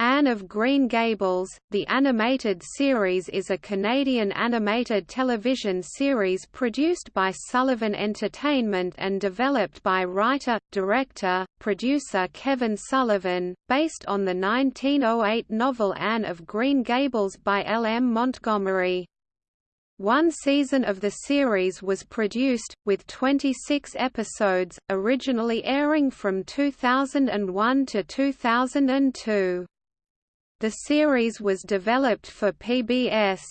Anne of Green Gables, the animated series is a Canadian animated television series produced by Sullivan Entertainment and developed by writer, director, producer Kevin Sullivan, based on the 1908 novel Anne of Green Gables by L. M. Montgomery. One season of the series was produced, with 26 episodes, originally airing from 2001 to 2002. The series was developed for PBS.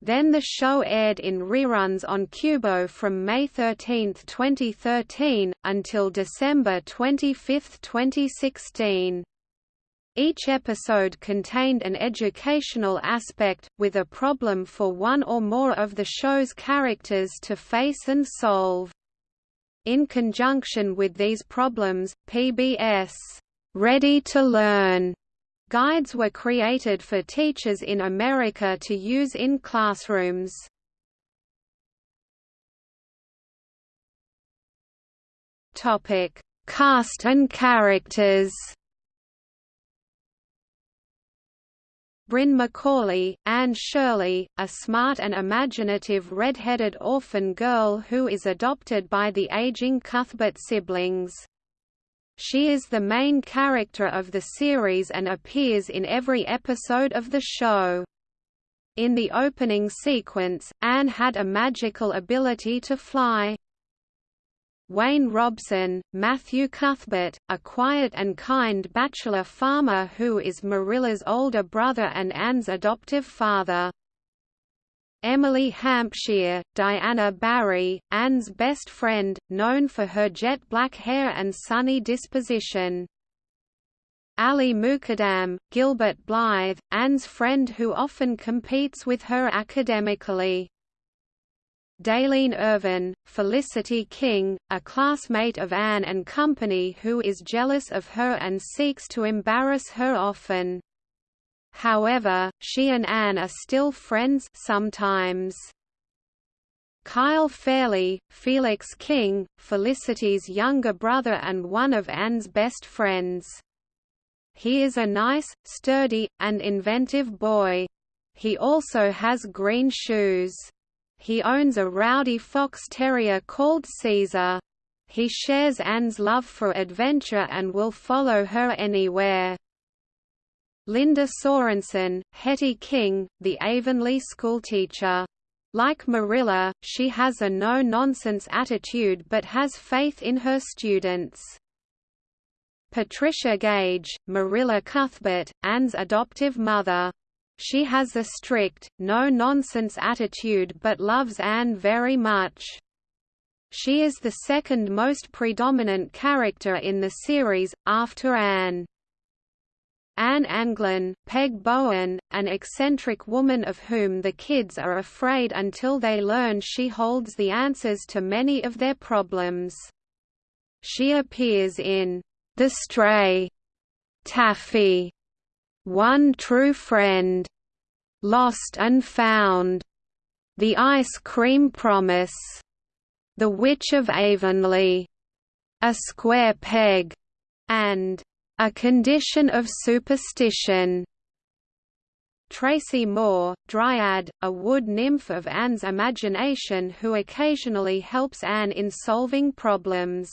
Then the show aired in reruns on Qubo from May 13, 2013, until December 25, 2016. Each episode contained an educational aspect, with a problem for one or more of the show's characters to face and solve. In conjunction with these problems, PBS Ready to Learn Guides were created for teachers in America to use in classrooms. Topic: Cast and characters. Bryn Macaulay, Anne Shirley, a smart and imaginative red-headed orphan girl who is adopted by the aging Cuthbert siblings. She is the main character of the series and appears in every episode of the show. In the opening sequence, Anne had a magical ability to fly. Wayne Robson, Matthew Cuthbert, a quiet and kind bachelor farmer who is Marilla's older brother and Anne's adoptive father. Emily Hampshire, Diana Barry, Anne's best friend, known for her jet black hair and sunny disposition. Ali Mukadam, Gilbert Blythe, Anne's friend who often competes with her academically. Daylene Irvin, Felicity King, a classmate of Anne and company who is jealous of her and seeks to embarrass her often. However, she and Anne are still friends sometimes. Kyle Fairley, Felix King, Felicity's younger brother and one of Anne's best friends. He is a nice, sturdy, and inventive boy. He also has green shoes. He owns a rowdy fox terrier called Caesar. He shares Anne's love for adventure and will follow her anywhere. Linda Sorensen, Hetty King, the Avonlea schoolteacher. Like Marilla, she has a no-nonsense attitude but has faith in her students. Patricia Gage, Marilla Cuthbert, Anne's adoptive mother. She has a strict, no-nonsense attitude but loves Anne very much. She is the second most predominant character in the series, after Anne. Anne Anglin, Peg Bowen, an eccentric woman of whom the kids are afraid until they learn she holds the answers to many of their problems. She appears in The Stray, Taffy, One True Friend, Lost and Found, The Ice Cream Promise, The Witch of Avonlea, A Square Peg, and a condition of superstition. Tracy Moore, Dryad, a wood nymph of Anne's imagination who occasionally helps Anne in solving problems.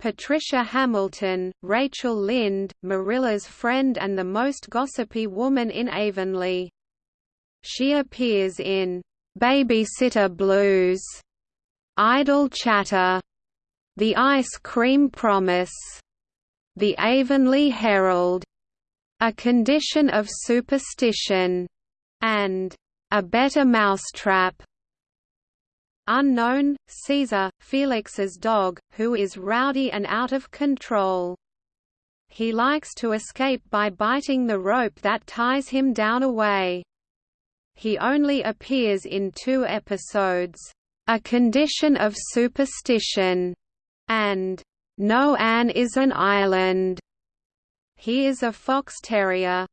Patricia Hamilton, Rachel Lynde, Marilla's friend and the most gossipy woman in Avonlea. She appears in Babysitter Blues, Idle Chatter, The Ice Cream Promise, the Avonlea Herald, a condition of superstition, and a better mousetrap. Unknown, Caesar, Felix's dog, who is rowdy and out of control. He likes to escape by biting the rope that ties him down away. He only appears in two episodes, A Condition of Superstition, and no Anne is an island. He is a fox terrier.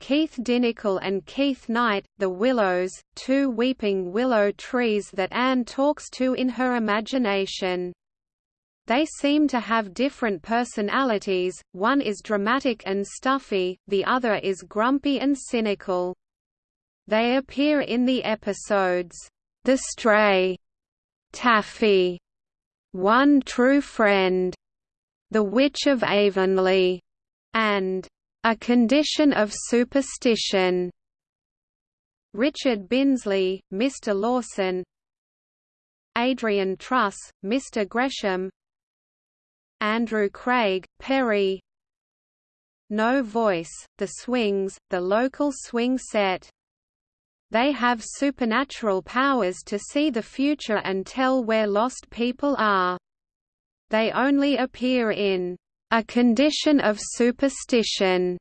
Keith Dinicol and Keith Knight, the Willows, two weeping willow trees that Anne talks to in her imagination. They seem to have different personalities, one is dramatic and stuffy, the other is grumpy and cynical. They appear in the episodes, The Stray, Taffy, One True Friend, The Witch of Avonlea, and A Condition of Superstition. Richard Binsley, Mr. Lawson Adrian Truss, Mr. Gresham Andrew Craig, Perry No Voice, The Swings, the local swing set. They have supernatural powers to see the future and tell where lost people are. They only appear in a condition of superstition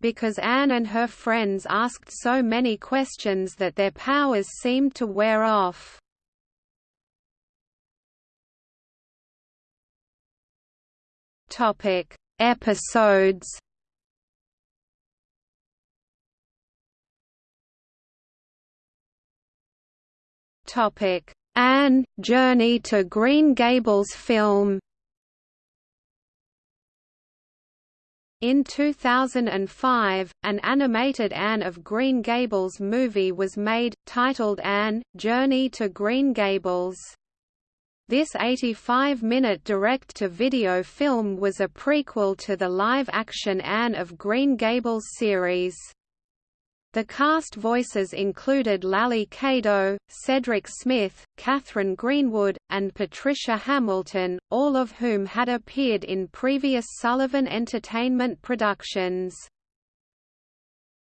because Anne and her friends asked so many questions that their powers seemed to wear off. Topic: Episodes. Topic: Anne Journey to Green Gables film. In 2005, an animated Anne of Green Gables movie was made, titled Anne, Journey to Green Gables. This 85-minute direct-to-video film was a prequel to the live-action Anne of Green Gables series. The cast voices included Lally Cadeau, Cedric Smith, Catherine Greenwood, and Patricia Hamilton, all of whom had appeared in previous Sullivan Entertainment productions.